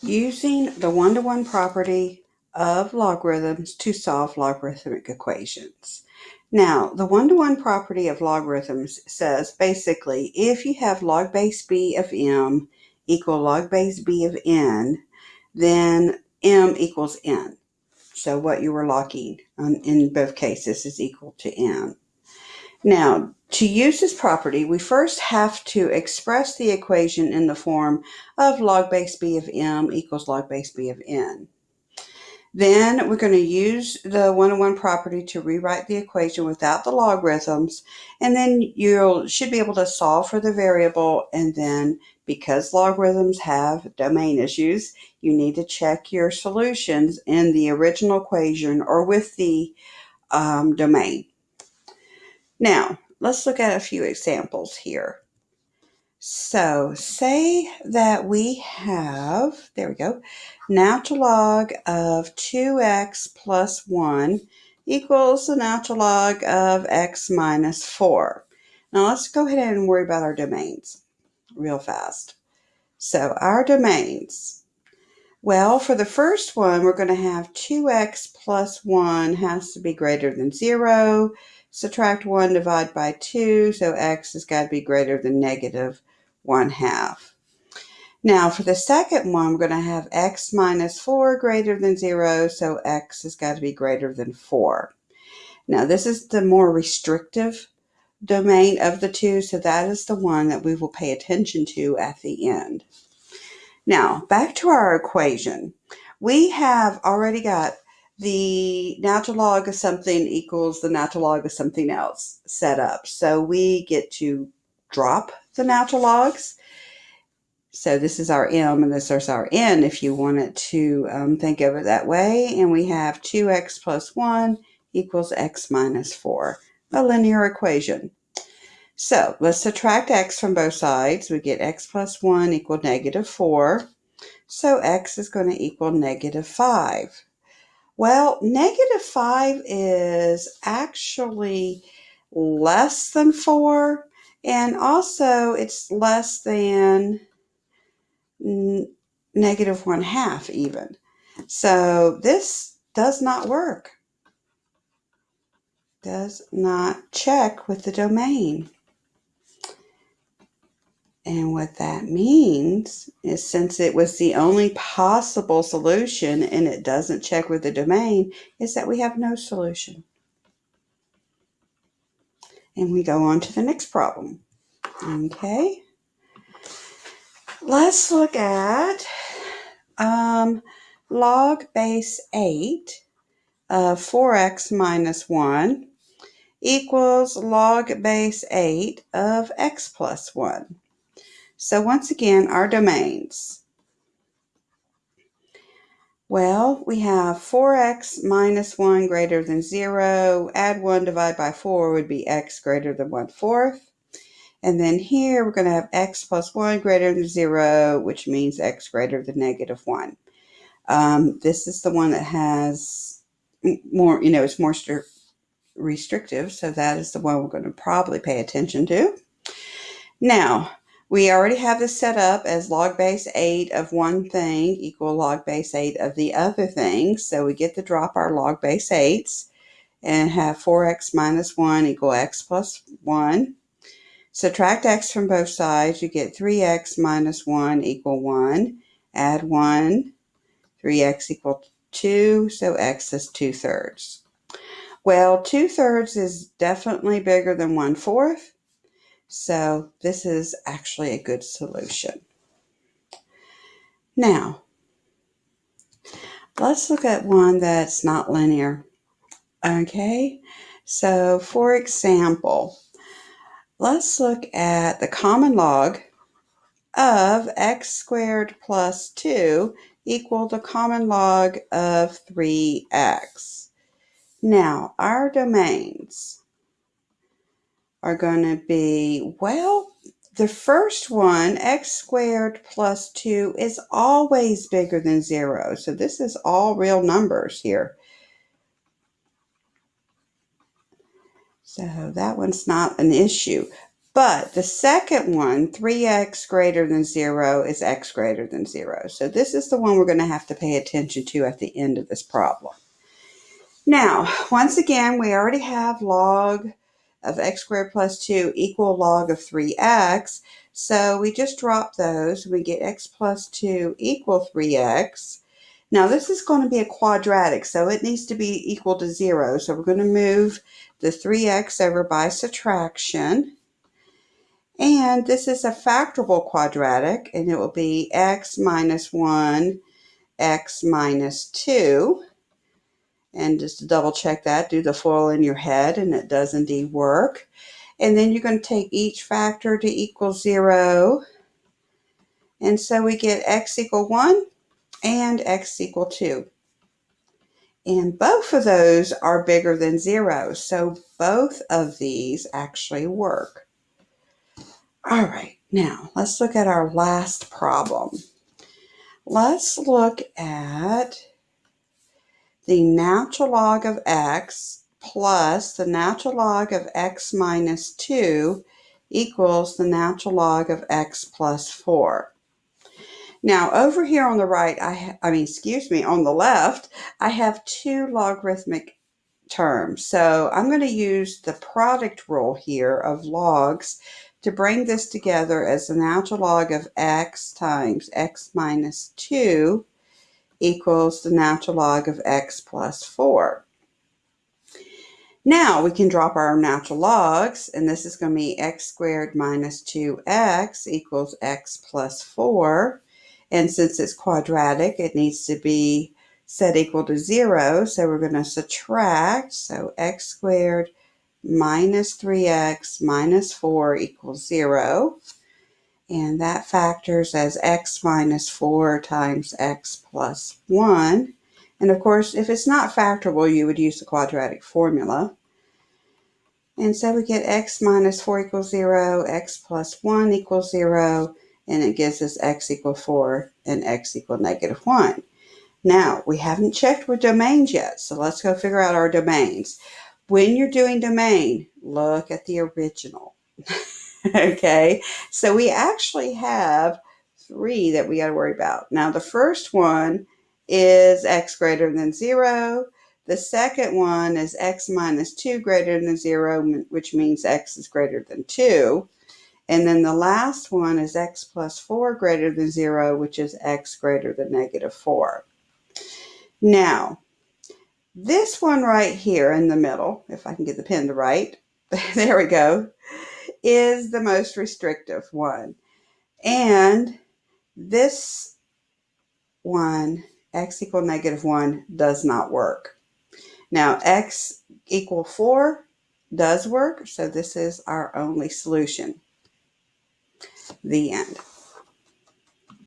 using the one-to-one property of logarithms to solve logarithmic equations. Now, the one-to-one property of logarithms says basically if you have log base b of m equal log base b of n, then m equals n. So what you were logging in both cases is equal to n. Now, to use this property, we first have to express the equation in the form of log base b of m equals log base b of n. Then we're going to use the one-to-one property to rewrite the equation without the logarithms, and then you should be able to solve for the variable, and then because logarithms have domain issues, you need to check your solutions in the original equation or with the um, domain. Now, let's look at a few examples here. So say that we have, there we go, natural log of 2x plus 1 equals the natural log of x minus 4. Now let's go ahead and worry about our domains real fast. So our domains, well, for the first one, we're going to have 2x plus 1 has to be greater than 0 subtract 1, divide by 2, so x has got to be greater than negative 1 half. Now for the second one, we're going to have x minus 4 greater than 0, so x has got to be greater than 4. Now this is the more restrictive domain of the two, so that is the one that we will pay attention to at the end. Now, back to our equation. We have already got the natural log of something equals the natural log of something else set up. So we get to drop the natural logs. So this is our m and this is our n if you wanted to um, think of it that way. And we have 2x plus 1 equals x minus 4, a linear equation. So let's subtract x from both sides. We get x plus 1 equal negative 4. So x is going to equal negative 5. Well, negative 5 is actually less than 4, and also it's less than negative 1 half even. So this does not work. Does not check with the domain. And what that means is since it was the only possible solution and it doesn't check with the domain, is that we have no solution. And we go on to the next problem. Okay. Let's look at um, log base 8 of 4x minus 1 equals log base 8 of x plus 1. So once again, our domains. Well, we have 4x minus 1 greater than 0. Add 1, divide by 4 would be x greater than 1 fourth. And then here we're going to have x plus 1 greater than 0, which means x greater than negative 1. Um, this is the one that has more, you know, it's more restrictive. So that is the one we're going to probably pay attention to. Now, we already have this set up as log base 8 of one thing equal log base 8 of the other thing. So we get to drop our log base 8s and have 4x minus 1 equal x plus 1. Subtract x from both sides, you get 3x minus 1 equal 1. Add 1, 3x equal 2, so x is 2 thirds. Well, 2 thirds is definitely bigger than 1 fourth. So this is actually a good solution. Now, let's look at one that's not linear. Okay, so for example, let's look at the common log of x squared plus 2 equal the common log of 3x. Now, our domains are going to be, well, the first one, x squared plus 2, is always bigger than 0. So this is all real numbers here. So that one's not an issue. But the second one, 3x greater than 0, is x greater than 0. So this is the one we're going to have to pay attention to at the end of this problem. Now, once again, we already have log of x squared plus 2 equal log of 3x. So we just drop those. We get x plus 2 equal 3x. Now this is going to be a quadratic, so it needs to be equal to 0. So we're going to move the 3x over by subtraction. And this is a factorable quadratic, and it will be x minus 1, x minus 2. And just to double check that, do the FOIL in your head, and it does indeed work. And then you're going to take each factor to equal 0. And so we get x equal 1 and x equal 2. And both of those are bigger than 0. So both of these actually work. All right, now let's look at our last problem. Let's look at the natural log of x plus the natural log of x minus 2 equals the natural log of x plus 4. Now over here on the right, I, I mean, excuse me, on the left, I have two logarithmic terms. So I'm going to use the product rule here of logs to bring this together as the natural log of x times x minus 2 equals the natural log of x plus 4. Now we can drop our natural logs, and this is going to be x squared minus 2x equals x plus 4. And since it's quadratic, it needs to be set equal to 0. So we're going to subtract. So x squared minus 3x minus 4 equals 0. And that factors as x minus 4 times x plus 1. And of course, if it's not factorable, you would use the quadratic formula. And so we get x minus 4 equals 0, x plus 1 equals 0, and it gives us x equal 4 and x equal negative 1. Now, we haven't checked with domains yet, so let's go figure out our domains when you're doing domain, look at the original. okay, so we actually have three that we got to worry about. Now, the first one is x greater than 0. The second one is x minus 2 greater than 0, which means x is greater than 2. And then the last one is x plus 4 greater than 0, which is x greater than negative 4. Now, this one right here in the middle, if I can get the pen to write, there we go, is the most restrictive one. And this one, x equal negative 1, does not work. Now, x equal 4 does work, so this is our only solution. The end.